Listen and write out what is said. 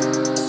Thank